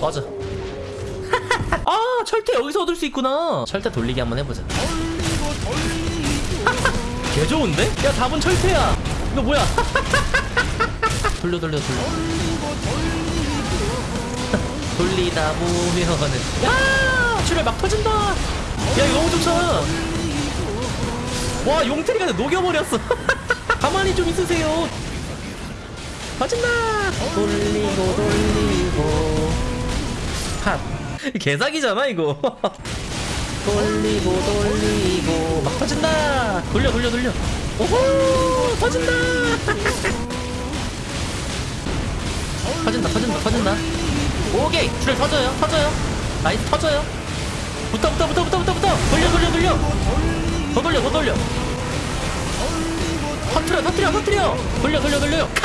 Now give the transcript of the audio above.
꺼져. 아 철퇴 여기서 얻을 수 있구나. 철퇴 돌리기 한번 해보자. 개 좋은데? 야 답은 철퇴야. 이거 뭐야? 돌려 돌려 돌려. 돌리다 보면은. 야 출혈 막 터진다. 야 이거 너무 좋잖아 와 용태리가 녹여버렸어. 가만히 좀 있으세요. 터진다. 돌리고 돌리고 핫 개사기잖아 이거. 돌리고 돌리고. 막 터진다. 돌려 돌려 돌려. 오호 터진다. 터진다 터진다 터진다. 오케이. 줄을 터져요 터져요. nice 터져요. 붙어 붙어 붙어 붙어 붙어. 붙어 돌려 돌려 돌려. 더 돌려 더 돌려. 터트려 터트려 터트려. 돌려 돌려 돌려 컷